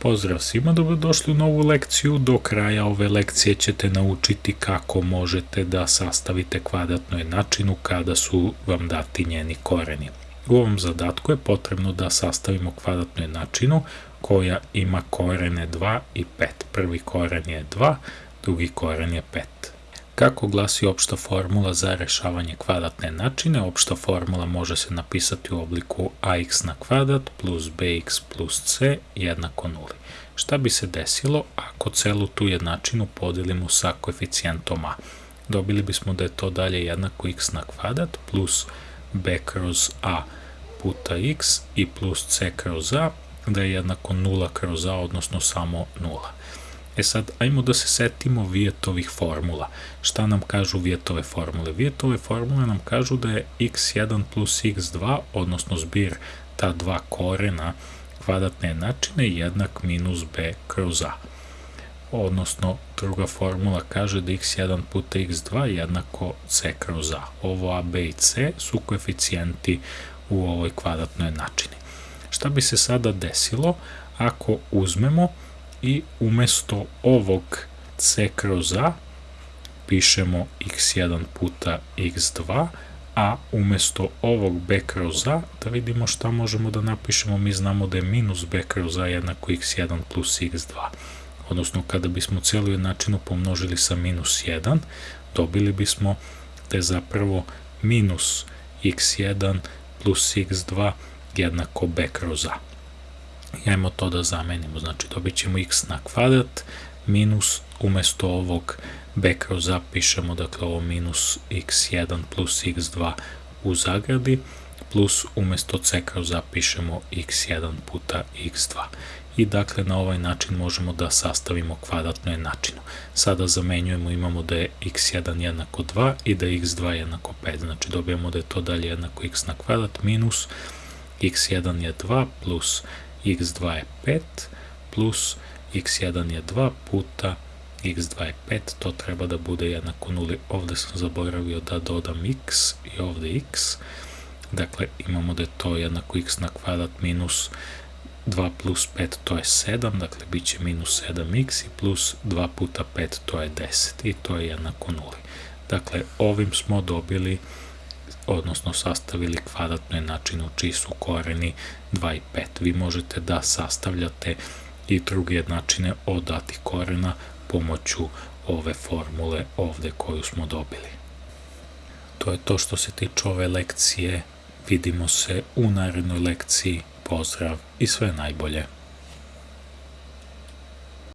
Pozdrav svima, dobrodošli u novu lekciju. Do kraja ove lekcije ćete naučiti kako možete da sastavite kvadratnu jednačinu kada su vam dati njeni koreni. U ovom zadatku je potrebno da sastavimo kvadratnu jednačinu koja ima korene 2 i 5. Prvi koren je 2, drugi koren je 5. Kako glasi opšta formula za rešavanje kvadratne jednačine? Opšta formula može se napisati u obliku ax na kvadrat plus bx plus c jednako nuli. Šta bi se desilo ako celu tu jednačinu podelimo sa koeficijentom a? Dobili bismo da je to dalje jednako x na kvadrat plus b kroz a puta x i plus c kroz a, da je jednako 0 kroz a, odnosno samo 0. E sad, ajmo da se setimo vijetovih formula. Šta nam kažu vijetove formule? Vijetove formule nam kažu da je x1 plus x2, odnosno zbir ta dva korena kvadratne jednačine jednak minus b kroz a. Odnosno, druga formula kaže da x1 puta x2 jednako c kroz a. Ovo a, b i c su koeficijenti u ovoj kvadratnoj jednačini. Šta bi se sada desilo ako uzmemo i umesto ovog c kroz a pišemo x1 puta x2, a umesto ovog b kroz a, da vidimo šta možemo da napišemo, mi znamo da je minus b kroz a jednako x1 plus x2. Odnosno, kada bismo celu jednačinu pomnožili sa minus 1, dobili bismo da je zapravo minus x1 plus x2 jednako b kroz a. I ajmo to da zamenimo, znači dobit ćemo x na kvadrat minus umesto ovog b kroz a pišemo dakle ovo minus x1 plus x2 u zagradi plus umesto c kroz a pišemo x1 puta x2 i dakle na ovaj način možemo da sastavimo kvadratnu jednačinu. Sada zamenjujemo, imamo da je x1 jednako 2 i da je x2 jednako 5, znači dobijemo da je to dalje jednako x na kvadrat minus x1 je 2 plus x2 je 5 plus x1 je 2 puta x2 je 5, to treba da bude jednako nuli. Ovde sam zaboravio da dodam x i ovde x. Dakle, imamo da je to jednako x na kvadrat minus 2 plus 5 to je 7, dakle bit će minus 7x i plus 2 puta 5 to je 10 i to je jednako nuli. Dakle, ovim smo dobili odnosno sastavili kvadratnu jednačinu čiji su koreni 2 i 5. Vi možete da sastavljate i druge jednačine od datih korena pomoću ove formule ovde koju smo dobili. To je to što se tiče ove lekcije. Vidimo se u narednoj lekciji. Pozdrav i sve najbolje.